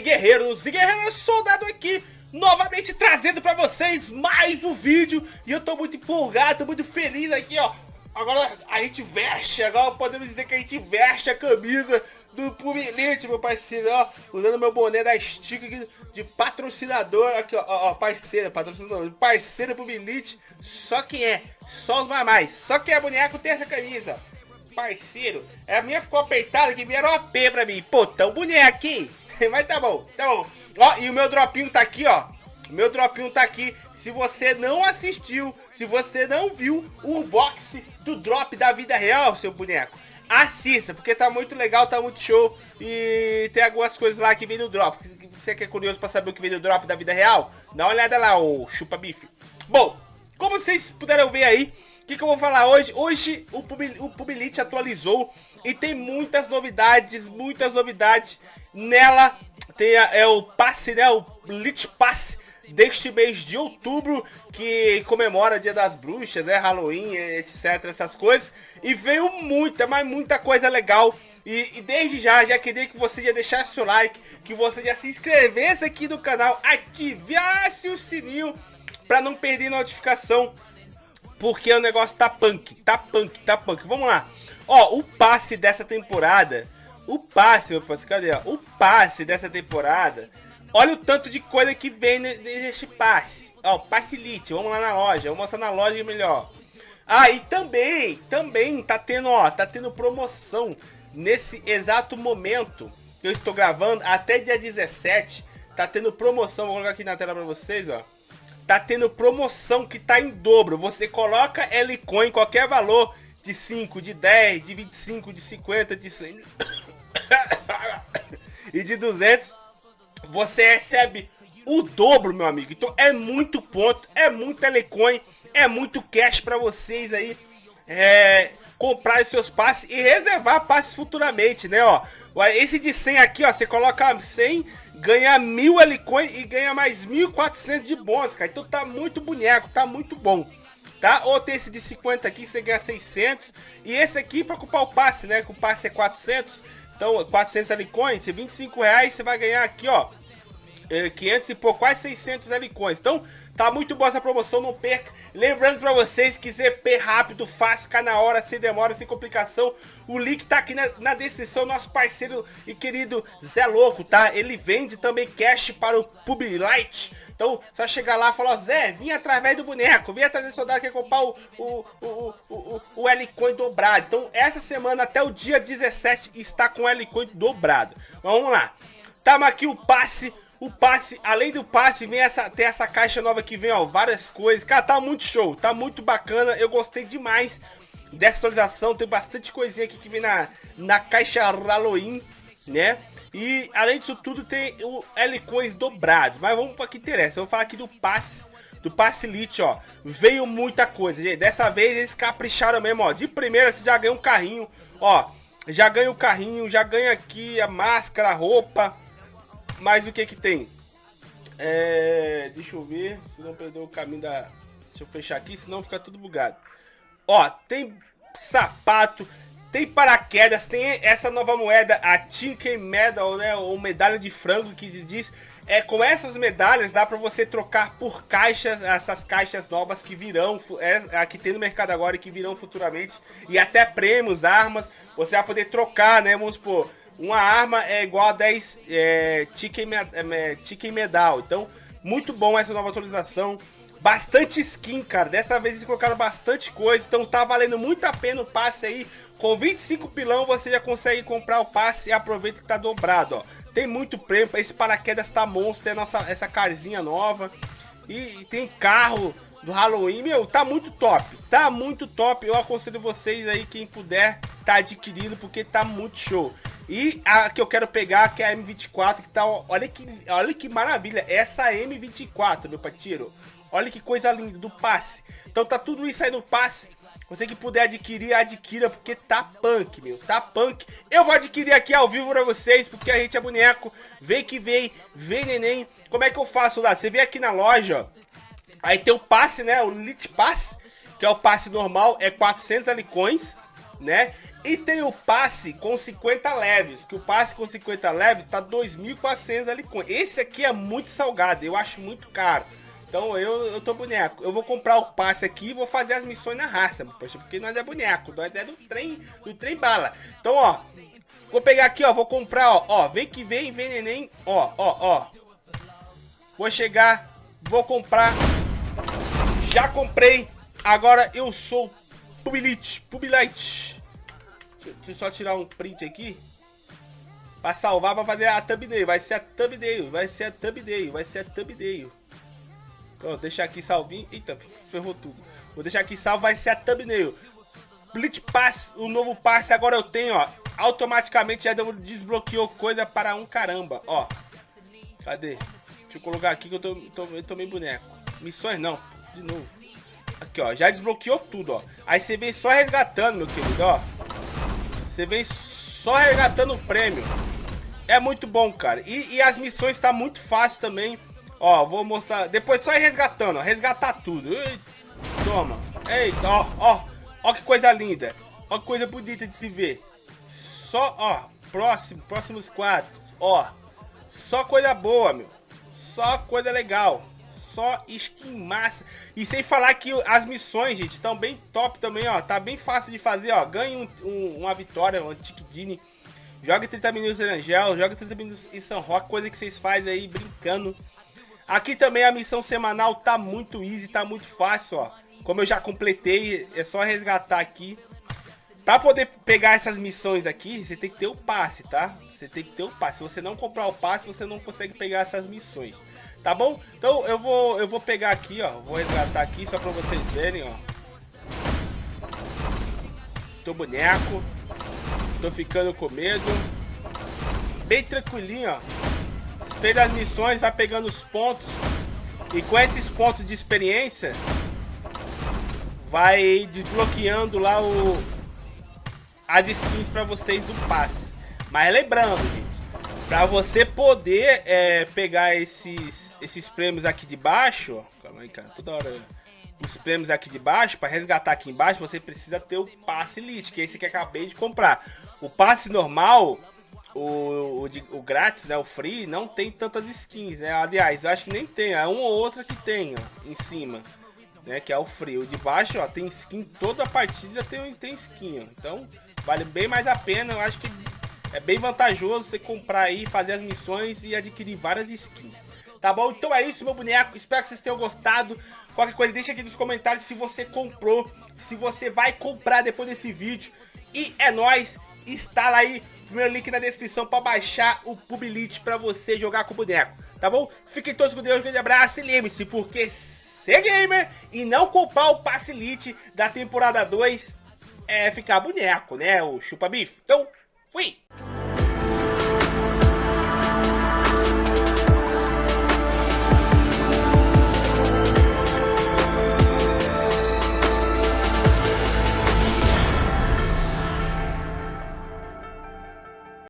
Guerreiros e guerreiras, soldado aqui Novamente trazendo pra vocês mais um vídeo. E eu tô muito empolgado, tô muito feliz aqui ó. Agora a gente veste, agora podemos dizer que a gente veste a camisa do Pumilite, meu parceiro, ó, usando meu boné da Stick de patrocinador, aqui, ó, ó, parceiro, patrocinador, parceiro Pumilite, só quem é, só os mamais, só quem é boneco tem essa camisa, parceiro, a minha ficou apertada que vieram OP pra mim, pô, tão boneco aqui, mas tá bom, tá bom, ó, e o meu dropinho tá aqui, ó, meu dropinho tá aqui, se você não assistiu, se você não viu o unboxing do drop da vida real, seu boneco, assista, porque tá muito legal, tá muito show. E tem algumas coisas lá que vem no drop. Você que é curioso pra saber o que vem no drop da vida real? Dá uma olhada lá, o chupa bife. Bom, como vocês puderam ver aí, que, que, eu vou falar hoje? Hoje o, Pubil, o Pubilite atualizou e tem muitas novidades, muitas novidades. Nela tem a, é o passe, né? O Lit Pass deste mês de outubro, que comemora Dia das Bruxas, né, Halloween, etc, essas coisas. E veio muita, mas muita coisa legal. E, e, desde já, já queria que você já deixasse seu like, que você já se inscrevesse aqui no canal, ativasse o sininho para não perder notificação, porque o negócio tá punk, tá punk, tá punk. Vamos lá. Ó, o passe dessa temporada, o passe, meu parceiro, cadê? O passe dessa temporada Olha o tanto de coisa que vem nesse passe. Ó, passe elite. Vamos lá na loja. Vamos mostrar na loja melhor. Ah, e também, também tá tendo, ó, tá tendo promoção nesse exato momento que eu estou gravando, até dia 17, tá tendo promoção, vou colocar aqui na tela pra vocês, ó. Tá tendo promoção que tá em dobro. Você coloca L-Coin, qualquer valor, de 5, de 10, de 25, de 50, de 100 e de 200 você recebe o dobro, meu amigo. Então é muito ponto, é muito telecoin, é muito cash para vocês aí é, comprar os seus passes e reservar passes futuramente, né, ó. Esse de 100 aqui, ó, você coloca 100, ganha 1000 Alicoin e ganha mais 1400 de bônus, cara. Então tá muito boneco, tá muito bom. Tá? Ou tem esse de 50 aqui, você ganha 600. E esse aqui para ocupar o passe, né? Que o passe é 400. Então, 400 Alicoins, 25 reais, você vai ganhar aqui, ó. 500 é, e por quase 600 Alicoins. Então, tá muito boa essa promoção, não perca. Lembrando pra vocês que ZP rápido, fácil, cá na hora, sem demora, sem complicação. O link tá aqui na, na descrição, nosso parceiro e querido Zé Louco, tá? Ele vende também cash para o Publilight. Então, só chegar lá e falar, Zé, vim através do boneco, vim atrás do soldado que comprar o, o, o, o, o L-Coin dobrado. Então, essa semana até o dia 17 está com o L-Coin dobrado. Vamos lá. Tamo aqui o passe o passe, além do passe, vem essa, tem essa caixa nova que vem, ó, várias coisas. Cara, tá muito show, tá muito bacana. Eu gostei demais dessa atualização. Tem bastante coisinha aqui que vem na, na caixa Halloween, né? E além disso tudo tem o L-Coins dobrado. Mas vamos para que interessa. Eu vou falar aqui do passe, do passe Elite, ó. Veio muita coisa, gente. Dessa vez eles capricharam mesmo, ó. De primeira você já ganha um carrinho, ó. Já ganha o carrinho, já ganha aqui a máscara, a roupa mas o que que tem? É, deixa eu ver, se não perder o caminho da... Deixa eu fechar aqui, senão fica tudo bugado. Ó, tem sapato, tem paraquedas, tem essa nova moeda, a Chicken Medal, né, ou medalha de frango que diz... É, com essas medalhas dá para você trocar por caixas, essas caixas novas que virão, é, aqui tem no mercado agora e que virão futuramente. E até prêmios, armas, você vai poder trocar, né, vamos supor, uma arma é igual a 10 é, Chicken, é, Chicken Medal. Então, muito bom essa nova atualização. Bastante skin, cara. Dessa vez eles colocaram bastante coisa. Então tá valendo muito a pena o passe aí. Com 25 pilão você já consegue comprar o passe e aproveita que tá dobrado, ó. Tem muito prêmio. Esse paraquedas tá monstro. Tem nossa, essa carzinha nova. E, e tem carro do Halloween. Meu, tá muito top. Tá muito top. Eu aconselho vocês aí, quem puder, tá adquirindo. Porque tá muito show. E a que eu quero pegar, que é a M24, que tá, olha que, olha que maravilha, essa M24, meu patiro. Olha que coisa linda, do passe. Então tá tudo isso aí no passe. Você que puder adquirir, adquira, porque tá punk, meu, tá punk. Eu vou adquirir aqui ao vivo pra vocês, porque a gente é boneco. Vem que vem, vem neném. Como é que eu faço lá? Você vem aqui na loja, ó. Aí tem o passe, né, o Lit Pass, que é o passe normal, é 400 alicões né? E tem o passe com 50 leves, que o passe com 50 leves tá 2.400 ali com. Esse aqui é muito salgado, eu acho muito caro. Então eu, eu tô boneco. Eu vou comprar o passe aqui e vou fazer as missões na raça, poxa, porque nós é boneco, nós é do trem, do trem bala. Então, ó, vou pegar aqui, ó, vou comprar, ó, ó, vem que vem, vem neném, ó, ó, ó. Vou chegar, vou comprar. Já comprei. Agora eu sou Pubilite, Pubilite. Deixa eu só tirar um print aqui. Pra salvar, pra fazer a thumbnail. Vai ser a thumbnail, vai ser a thumbnail, vai ser a thumbnail. Ó, deixar aqui salvinho. Eita, ferrou tudo. Vou deixar aqui salvo, vai ser a thumbnail. Blitz Pass, o novo passe agora eu tenho, ó. Automaticamente já desbloqueou coisa para um caramba, ó. Cadê? Deixa eu colocar aqui que eu tô, tô, eu tô meio boneco. Missões não, de novo. Aqui, ó, já desbloqueou tudo, ó. Aí você vem só resgatando, meu querido, ó. Você vem só resgatando o prêmio. É muito bom, cara. E, e as missões tá muito fácil também. Ó, vou mostrar. Depois só ir resgatando, ó. Resgatar tudo. Eita, toma. Eita, ó, ó. Ó que coisa linda. Ó que coisa bonita de se ver. Só, ó. Próximo, próximos quatro. Ó. Só coisa boa, meu. Só coisa legal. Só skin massa. E sem falar que as missões, gente, estão bem top também, ó. Tá bem fácil de fazer, ó. Ganhe um, um, uma vitória, um Tikidini. Joga 30 minutos em Angel, joga 30 minutos em São Roque, coisa que vocês fazem aí brincando. Aqui também a missão semanal tá muito easy, tá muito fácil, ó. Como eu já completei, é só resgatar aqui. Pra poder pegar essas missões aqui, você tem que ter o passe, tá? Você tem que ter o passe. Se você não comprar o passe, você não consegue pegar essas missões. Tá bom? Então eu vou, eu vou pegar aqui, ó. Vou resgatar aqui só pra vocês verem, ó. Tô boneco. Tô ficando com medo. Bem tranquilinho, ó fez as missões, vai pegando os pontos. E com esses pontos de experiência, vai desbloqueando lá o as skins para vocês do passe. Mas lembrando, gente, para você poder é, pegar esses, esses prêmios aqui de baixo, ó, calma aí, cara, toda hora os prêmios aqui de baixo, para resgatar aqui embaixo, você precisa ter o passe elite, que é esse que acabei de comprar. O passe normal, o, o, o, grátis, né, o free, não tem tantas skins, né? Aliás, acho que nem tem, é uma ou outra que tem, ó, em cima, né, que é o free. O de baixo, ó, tem skin, toda a partida tem, tem skin, ó. Então, vale bem mais a pena, eu acho que é bem vantajoso você comprar aí, fazer as missões e adquirir várias skins. Tá bom? Então é isso, meu boneco. Espero que vocês tenham gostado. Qualquer coisa, deixa aqui nos comentários se você comprou, se você vai comprar depois desse vídeo. E é nóis. Instala aí Primeiro link na descrição para baixar o Publilite para você jogar com o boneco, tá bom? Fiquem todos com Deus, um grande abraço e lembre-se, porque ser gamer e não culpar o passe elite da temporada 2 é ficar boneco, né? O chupa bife. Então, fui!